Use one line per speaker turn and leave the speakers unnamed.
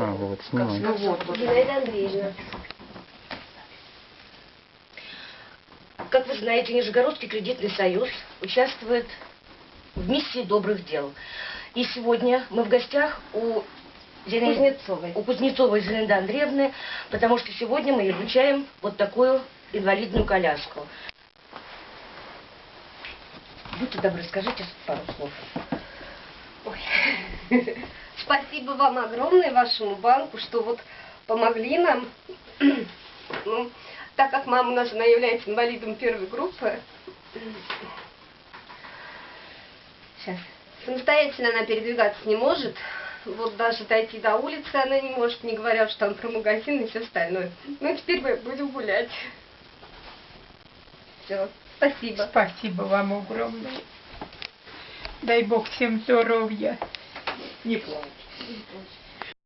А, вот, снимай.
Ну вот, вот.
Зинаида Андреевна. Как вы знаете, Нижегородский кредитный союз участвует в миссии добрых дел. И сегодня мы в гостях у Зина-
Кузнецовой.
у Кузнецовой Зинаиды Андреевны, потому что сегодня мы ей вручаем вот такую инвалидную коляску. Будьте добры, скажите пару слов.
Ой. Спасибо вам огромное, вашему банку, что вот помогли нам. Ну, так как мама нас она является инвалидом первой группы,
Сейчас.
самостоятельно она передвигаться не может. Вот даже дойти до улицы она не может, не говоря уж там про магазин и все остальное. Ну, теперь мы будем гулять. Все, спасибо.
Спасибо вам огромное. Дай Бог всем здоровья.
Не плачь.